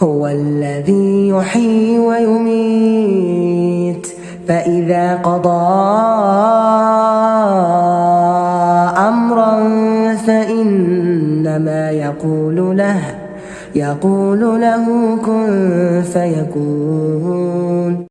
هو الذي يحيي ويميت. فإذا قضى أمرا فإنما يقول له يقول له كن فيكون.